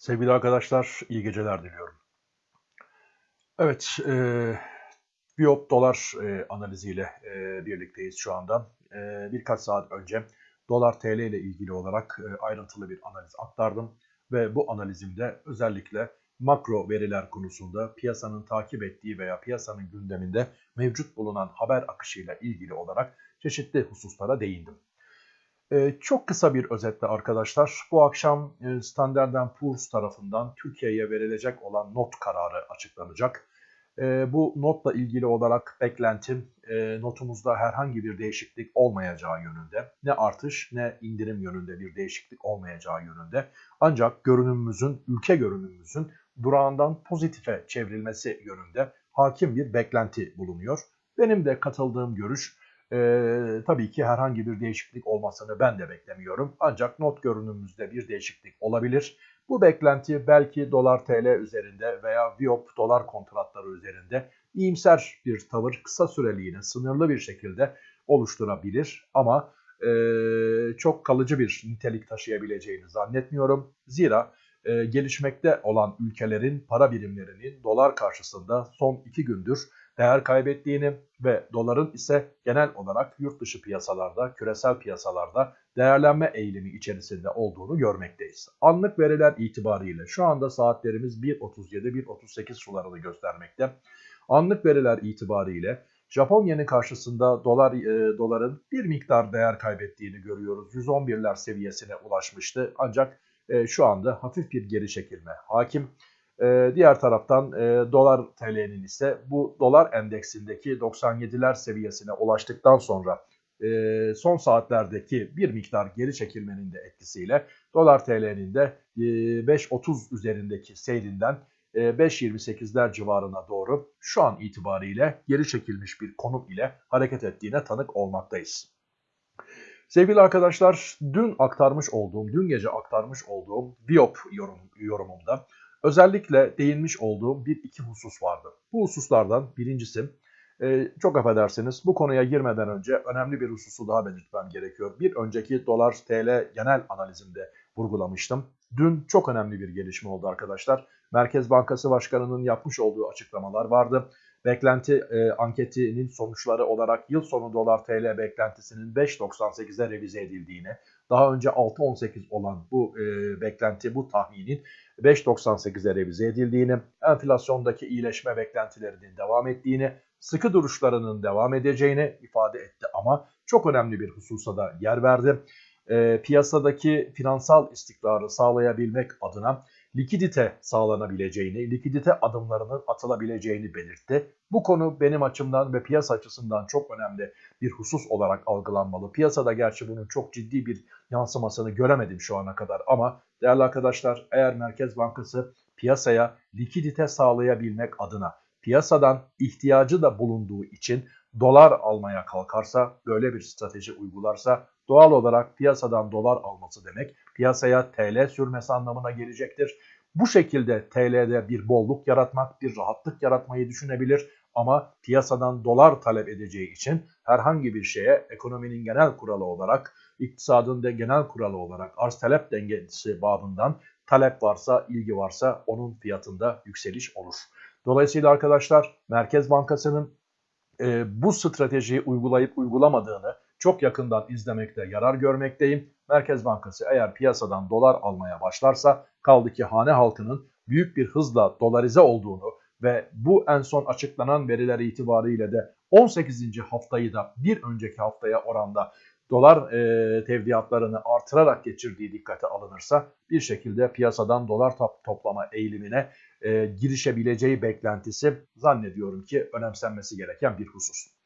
Sevgili arkadaşlar, iyi geceler diliyorum. Evet, e, Biop dolar e, analiziyle e, birlikteyiz şu anda. E, birkaç saat önce dolar TL ile ilgili olarak e, ayrıntılı bir analiz aktardım. Ve bu analizimde özellikle makro veriler konusunda piyasanın takip ettiği veya piyasanın gündeminde mevcut bulunan haber akışıyla ilgili olarak çeşitli hususlara değindim. Ee, çok kısa bir özetle arkadaşlar, bu akşam e, Standard Poor's tarafından Türkiye'ye verilecek olan not kararı açıklanacak. E, bu notla ilgili olarak beklentim e, notumuzda herhangi bir değişiklik olmayacağı yönünde. Ne artış ne indirim yönünde bir değişiklik olmayacağı yönünde. Ancak görünümümüzün, ülke görünümümüzün durağından pozitife çevrilmesi yönünde hakim bir beklenti bulunuyor. Benim de katıldığım görüş ee, tabii ki herhangi bir değişiklik olmasını ben de beklemiyorum. Ancak not görünümümüzde bir değişiklik olabilir. Bu beklenti belki dolar TL üzerinde veya Viop dolar kontratları üzerinde iyimser bir tavır kısa süreliğine sınırlı bir şekilde oluşturabilir. Ama e, çok kalıcı bir nitelik taşıyabileceğini zannetmiyorum. Zira e, gelişmekte olan ülkelerin para birimlerinin dolar karşısında son iki gündür değer kaybettiğini ve doların ise genel olarak yurt dışı piyasalarda, küresel piyasalarda değerlenme eğilimi içerisinde olduğunu görmekteyiz. Anlık veriler itibariyle şu anda saatlerimiz 1.37-1.38 sularını göstermekte. Anlık veriler itibariyle Japon yeni karşısında dolar e, doların bir miktar değer kaybettiğini görüyoruz. 111'ler seviyesine ulaşmıştı ancak e, şu anda hafif bir geri çekilme hakim. E, diğer taraftan e, dolar TL'nin ise bu dolar endeksindeki 97'ler seviyesine ulaştıktan sonra e, son saatlerdeki bir miktar geri çekilmenin de etkisiyle dolar TL'nin de e, 5.30 üzerindeki seyrinden 5.28'ler civarına doğru şu an itibariyle geri çekilmiş bir konum ile hareket ettiğine tanık olmaktayız. Sevgili arkadaşlar dün aktarmış olduğum, dün gece aktarmış olduğum Biop yorum, yorumumda özellikle değinmiş olduğum bir iki husus vardı. Bu hususlardan birincisi e, çok affedersiniz bu konuya girmeden önce önemli bir hususu daha belirtmem gerekiyor. Bir önceki dolar TL genel analizimde vurgulamıştım. Dün çok önemli bir gelişme oldu arkadaşlar. Merkez Bankası Başkanı'nın yapmış olduğu açıklamalar vardı. Beklenti e, anketinin sonuçları olarak yıl sonu dolar TL beklentisinin 5.98'e revize edildiğini, daha önce 6.18 olan bu e, beklenti, bu tahminin 5.98'e revize edildiğini, enflasyondaki iyileşme beklentilerinin devam ettiğini, sıkı duruşlarının devam edeceğini ifade etti ama çok önemli bir hususa da yer verdi. E, piyasadaki finansal istikrarı sağlayabilmek adına likidite sağlanabileceğini, likidite adımlarının atılabileceğini belirtti. Bu konu benim açımdan ve piyasa açısından çok önemli bir husus olarak algılanmalı. Piyasada gerçi bunun çok ciddi bir yansımasını göremedim şu ana kadar ama değerli arkadaşlar eğer Merkez Bankası piyasaya likidite sağlayabilmek adına piyasadan ihtiyacı da bulunduğu için dolar almaya kalkarsa, böyle bir strateji uygularsa doğal olarak piyasadan dolar alması demek piyasaya TL sürmesi anlamına gelecektir. Bu şekilde TL'de bir bolluk yaratmak, bir rahatlık yaratmayı düşünebilir ama piyasadan dolar talep edeceği için herhangi bir şeye ekonominin genel kuralı olarak, iktisadın da genel kuralı olarak arz talep dengesi babından talep varsa, ilgi varsa onun fiyatında yükseliş olur. Dolayısıyla arkadaşlar Merkez Bankası'nın e, bu stratejiyi uygulayıp uygulamadığını çok yakından izlemekte yarar görmekteyim. Merkez Bankası eğer piyasadan dolar almaya başlarsa kaldı ki hane halkının büyük bir hızla dolarize olduğunu ve bu en son açıklanan veriler itibariyle de 18. haftayı da bir önceki haftaya oranda dolar e, tevdiatlarını artırarak geçirdiği dikkate alınırsa bir şekilde piyasadan dolar top toplama eğilimine e, girişebileceği beklentisi zannediyorum ki önemsenmesi gereken bir husus.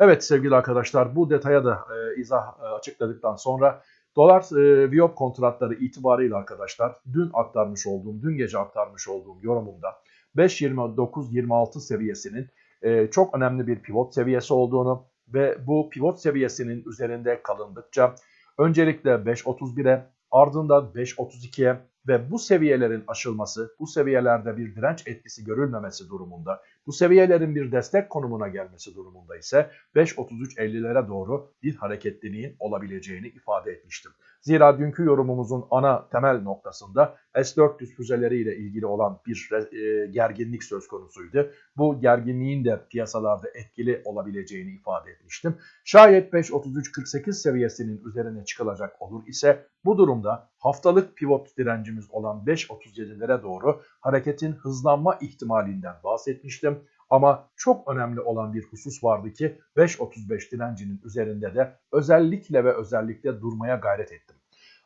Evet sevgili arkadaşlar bu detaya da e, izah e, açıkladıktan sonra dolar e, Viop kontratları itibariyle arkadaşlar dün aktarmış olduğum, dün gece aktarmış olduğum yorumumda 5.29-26 seviyesinin e, çok önemli bir pivot seviyesi olduğunu ve bu pivot seviyesinin üzerinde kalındıkça öncelikle 5.31'e ardından 5.32'ye ve bu seviyelerin aşılması, bu seviyelerde bir direnç etkisi görülmemesi durumunda Bu seviyelerin bir destek konumuna gelmesi durumunda ise 5.33.50'lere doğru bir hareketliliğin olabileceğini ifade etmiştim. Zira dünkü yorumumuzun ana temel noktasında S-400 füzeleriyle ilgili olan bir e, gerginlik söz konusuydu. Bu gerginliğin de piyasalarda etkili olabileceğini ifade etmiştim. Şayet 5.33.48 seviyesinin üzerine çıkılacak olur ise bu durumda haftalık pivot direncimiz olan 5.37'lere doğru hareketin hızlanma ihtimalinden bahsetmiştim. Ama çok önemli olan bir husus vardı ki 5.35 direncinin üzerinde de özellikle ve özellikle durmaya gayret ettim.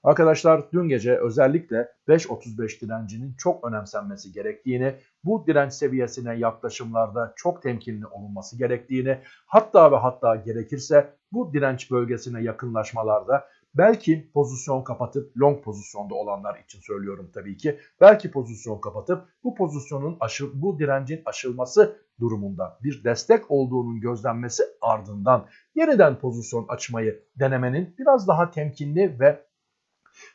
Arkadaşlar dün gece özellikle 5.35 direncinin çok önemsenmesi gerektiğini, bu direnç seviyesine yaklaşımlarda çok temkinli olunması gerektiğini, hatta ve hatta gerekirse bu direnç bölgesine yakınlaşmalarda Belki pozisyon kapatıp long pozisyonda olanlar için söylüyorum tabii ki. Belki pozisyon kapatıp bu pozisyonun aşı, bu direncin aşılması durumunda bir destek olduğunun gözlenmesi ardından yeniden pozisyon açmayı denemenin biraz daha temkinli ve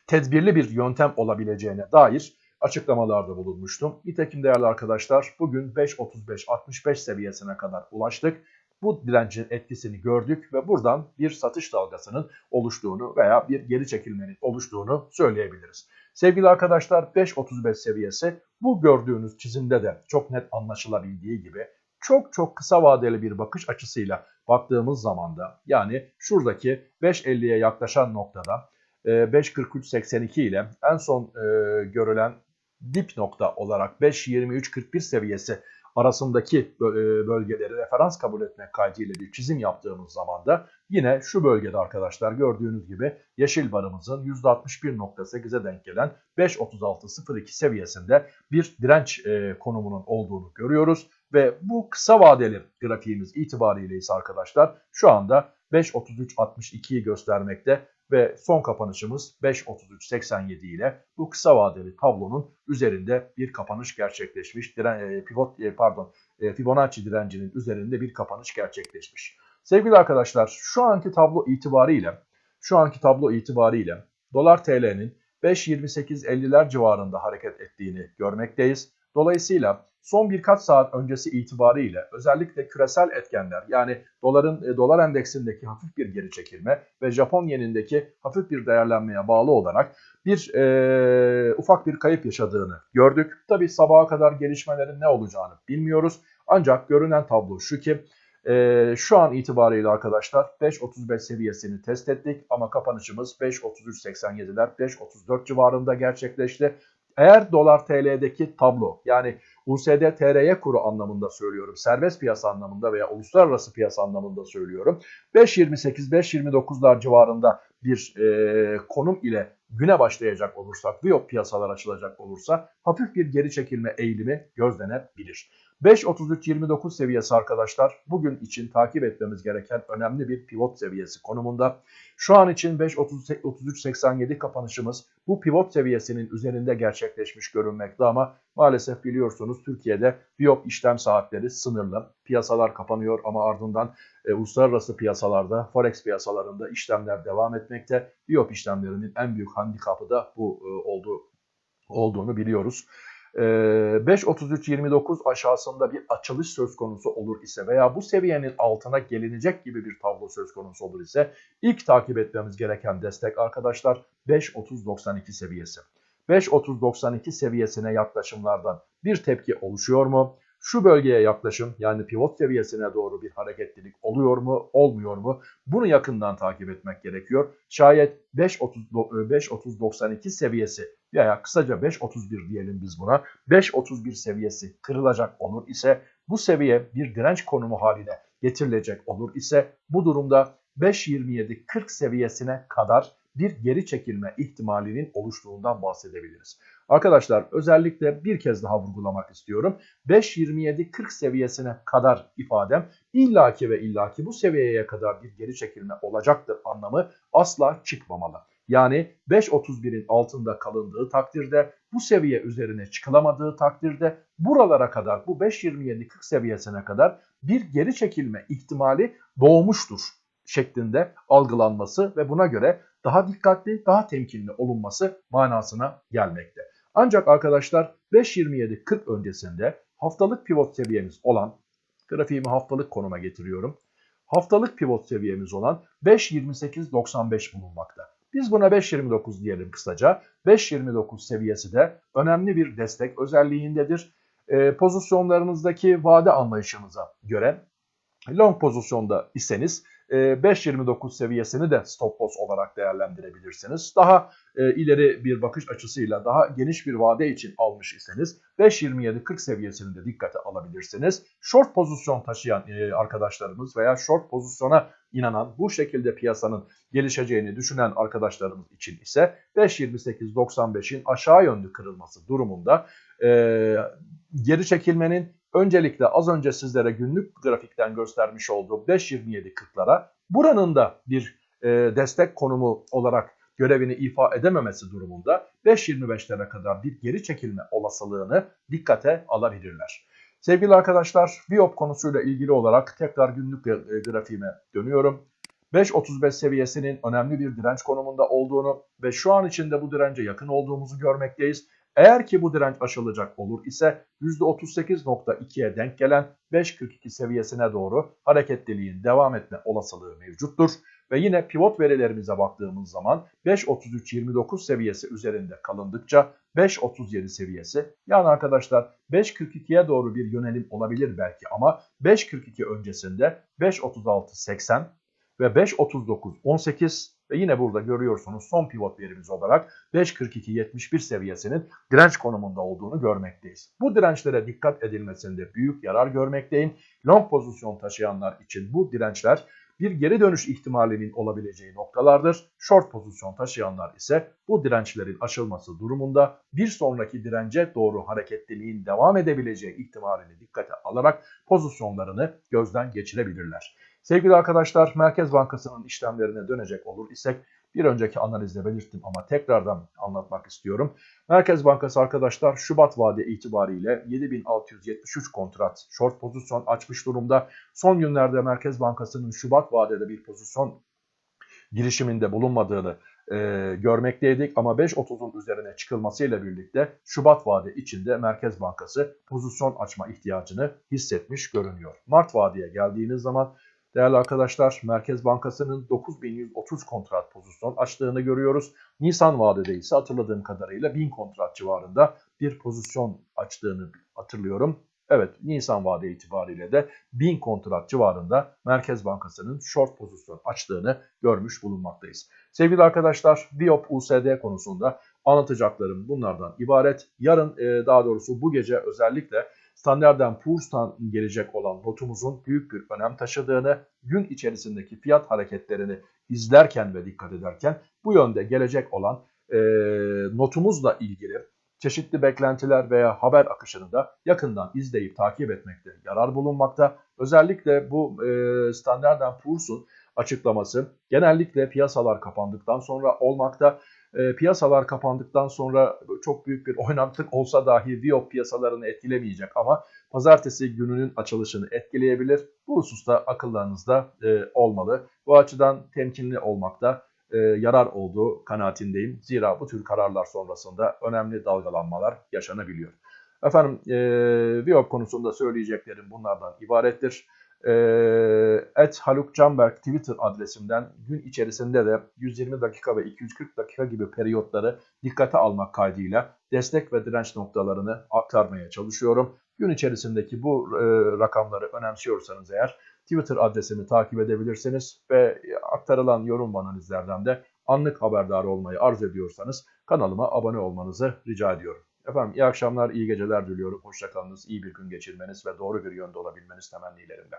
tedbirli bir yöntem olabileceğine dair açıklamalarda bulunmuştum. Nitekim değerli arkadaşlar bugün 5.35-65 seviyesine kadar ulaştık bu direncin etkisini gördük ve buradan bir satış dalgasının oluştuğunu veya bir geri çekilmenin oluştuğunu söyleyebiliriz. Sevgili arkadaşlar 5.35 seviyesi bu gördüğünüz çizimde de çok net anlaşılabildiği gibi çok çok kısa vadeli bir bakış açısıyla baktığımız zaman da yani şuradaki 5.50'ye yaklaşan noktada 5.43.82 e, ile en son e, görülen dip nokta olarak 5.23.41 seviyesi arasındaki e, bölgeleri referans kabul etmek kaydıyla bir çizim yaptığımız zaman da yine şu bölgede arkadaşlar gördüğünüz gibi yeşil barımızın %61.8'e denk gelen 5.36.02 seviyesinde bir direnç e, konumunun olduğunu görüyoruz. Ve bu kısa vadeli grafiğimiz itibariyle ise arkadaşlar şu anda 5.33.62'yi göstermekte ve son kapanışımız 5.33.87 ile bu kısa vadeli tablonun üzerinde bir kapanış gerçekleşmiş. Diren, e, pivot e, pardon e, Fibonacci direncinin üzerinde bir kapanış gerçekleşmiş. Sevgili arkadaşlar şu anki tablo itibariyle şu anki tablo itibariyle dolar TL'nin 5.28.50'ler civarında hareket ettiğini görmekteyiz. Dolayısıyla son birkaç saat öncesi itibariyle özellikle küresel etkenler yani doların e, dolar endeksindeki hafif bir geri çekilme ve Japon yenindeki hafif bir değerlenmeye bağlı olarak bir e, ufak bir kayıp yaşadığını gördük. Tabi sabaha kadar gelişmelerin ne olacağını bilmiyoruz. Ancak görünen tablo şu ki e, şu an itibariyle arkadaşlar 5.35 seviyesini test ettik ama kapanışımız 5.33.87'ler 5.34 civarında gerçekleşti. Eğer dolar TL'deki tablo yani USD TRY kuru anlamında söylüyorum. Serbest piyasa anlamında veya uluslararası piyasa anlamında söylüyorum. 5.28-5.29'lar civarında bir e, konum ile güne başlayacak olursak, biyo piyasalar açılacak olursa hafif bir geri çekilme eğilimi gözlenebilir. 5.33-29 seviyesi arkadaşlar bugün için takip etmemiz gereken önemli bir pivot seviyesi konumunda. Şu an için 5.33-87 kapanışımız bu pivot seviyesinin üzerinde gerçekleşmiş görünmekte ama maalesef biliyorsunuz Türkiye'de biyop işlem saatleri sınırlı. Piyasalar kapanıyor ama ardından e, uluslararası piyasalarda, forex piyasalarında işlemler devam etmekte. Biyop işlemlerinin en büyük handikapı da bu e, olduğu, olduğunu biliyoruz. 5.33-29 ee, aşağısında bir açılış söz konusu olur ise veya bu seviyenin altına gelinecek gibi bir tablo söz konusu olur ise ilk takip etmemiz gereken destek arkadaşlar 5.30-92 seviyesi. 5.30-92 seviyesine yaklaşımlardan bir tepki oluşuyor mu? Şu bölgeye yaklaşım yani pivot seviyesine doğru bir hareketlilik oluyor mu, olmuyor mu? Bunu yakından takip etmek gerekiyor. Şayet 5.30-92 seviyesi veya kısaca 5.31 diyelim biz buna. 5.31 seviyesi kırılacak olur ise bu seviye bir direnç konumu haline getirilecek olur ise bu durumda 5.27-40 seviyesine kadar bir geri çekilme ihtimalinin oluştuğundan bahsedebiliriz. Arkadaşlar özellikle bir kez daha vurgulamak istiyorum. 5.27-40 seviyesine kadar ifadem illaki ve illaki bu seviyeye kadar bir geri çekilme olacaktır anlamı asla çıkmamalı. Yani 5.31'in altında kalındığı takdirde bu seviye üzerine çıkılamadığı takdirde buralara kadar bu 5.27-40 seviyesine kadar bir geri çekilme ihtimali doğmuştur şeklinde algılanması ve buna göre daha dikkatli, daha temkinli olunması manasına gelmekte. Ancak arkadaşlar 5.27.40 öncesinde haftalık pivot seviyemiz olan, grafiğimi haftalık konuma getiriyorum. Haftalık pivot seviyemiz olan 5.28.95 bulunmakta. Biz buna 5.29 diyelim kısaca. 5.29 seviyesi de önemli bir destek özelliğindedir. E, pozisyonlarınızdaki vade anlayışınıza göre long pozisyonda iseniz 5.29 e, seviyesini de stop loss olarak değerlendirebilirsiniz. Daha e, ileri bir bakış açısıyla daha geniş bir vade için almış iseniz 5.27-40 seviyesini de dikkate alabilirsiniz. Short pozisyon taşıyan e, arkadaşlarımız veya short pozisyona inanan bu şekilde piyasanın gelişeceğini düşünen arkadaşlarımız için ise 5.28-95'in aşağı yönlü kırılması durumunda geri çekilmenin öncelikle az önce sizlere günlük grafikten göstermiş olduğum 5.27.40'lara buranın da bir e, destek konumu olarak görevini ifa edememesi durumunda 5.25'lere kadar bir geri çekilme olasılığını dikkate alabilirler. Sevgili arkadaşlar, Biop konusuyla ilgili olarak tekrar günlük grafiğime dönüyorum. 5.35 seviyesinin önemli bir direnç konumunda olduğunu ve şu an içinde bu dirence yakın olduğumuzu görmekteyiz. Eğer ki bu direnç aşılacak olur ise %38.2'ye denk gelen 5.42 seviyesine doğru hareketliliğin devam etme olasılığı mevcuttur. Ve yine pivot verilerimize baktığımız zaman 5.33-29 seviyesi üzerinde kalındıkça 5.37 seviyesi yani arkadaşlar 5.42'ye doğru bir yönelim olabilir belki ama 5.42 öncesinde 5.36-80 ve 5.39-18 ve yine burada görüyorsunuz son pivot verimiz olarak 5.42-71 seviyesinin direnç konumunda olduğunu görmekteyiz. Bu dirençlere dikkat edilmesinde büyük yarar görmekteyim. Long pozisyon taşıyanlar için bu dirençler bir geri dönüş ihtimalinin olabileceği noktalardır. Short pozisyon taşıyanlar ise bu dirençlerin aşılması durumunda bir sonraki dirence doğru hareketliliğin devam edebileceği ihtimalini dikkate alarak pozisyonlarını gözden geçirebilirler. Sevgili arkadaşlar Merkez Bankası'nın işlemlerine dönecek olur isek bir önceki analizde belirttim ama tekrardan anlatmak istiyorum. Merkez Bankası arkadaşlar Şubat vade itibariyle 7673 kontrat short pozisyon açmış durumda. Son günlerde Merkez Bankası'nın Şubat vadede bir pozisyon girişiminde bulunmadığını e, görmekteydik ama 5.30'un üzerine çıkılmasıyla birlikte Şubat vade içinde Merkez Bankası pozisyon açma ihtiyacını hissetmiş görünüyor. Mart vadeye geldiğiniz zaman Değerli arkadaşlar Merkez Bankası'nın 9130 kontrat pozisyon açtığını görüyoruz. Nisan vadede ise hatırladığım kadarıyla 1000 kontrat civarında bir pozisyon açtığını hatırlıyorum. Evet Nisan vade itibariyle de 1000 kontrat civarında Merkez Bankası'nın short pozisyon açtığını görmüş bulunmaktayız. Sevgili arkadaşlar Biop USD konusunda anlatacaklarım bunlardan ibaret. Yarın daha doğrusu bu gece özellikle Standard Poor's'tan gelecek olan notumuzun büyük bir önem taşıdığını, gün içerisindeki fiyat hareketlerini izlerken ve dikkat ederken bu yönde gelecek olan e, notumuzla ilgili çeşitli beklentiler veya haber akışını da yakından izleyip takip etmekte yarar bulunmakta. Özellikle bu e, Standard Poor's'un açıklaması genellikle piyasalar kapandıktan sonra olmakta e, piyasalar kapandıktan sonra çok büyük bir oynaklık olsa dahi Viyop piyasalarını etkilemeyecek ama pazartesi gününün açılışını etkileyebilir. Bu hususta akıllarınızda e, olmalı. Bu açıdan temkinli olmakta e, yarar olduğu kanaatindeyim. Zira bu tür kararlar sonrasında önemli dalgalanmalar yaşanabiliyor. Efendim e, Viyop konusunda söyleyeceklerim bunlardan ibarettir. Et Haluk Canberk Twitter adresimden gün içerisinde de 120 dakika ve 240 dakika gibi periyotları dikkate almak kaydıyla destek ve direnç noktalarını aktarmaya çalışıyorum. Gün içerisindeki bu e, rakamları önemsiyorsanız eğer Twitter adresimi takip edebilirsiniz ve aktarılan yorum analizlerden de anlık haberdar olmayı arzu ediyorsanız kanalıma abone olmanızı rica ediyorum. Efendim iyi akşamlar, iyi geceler diliyorum. Hoşçakalınız, iyi bir gün geçirmeniz ve doğru bir yönde olabilmeniz temennilerimle.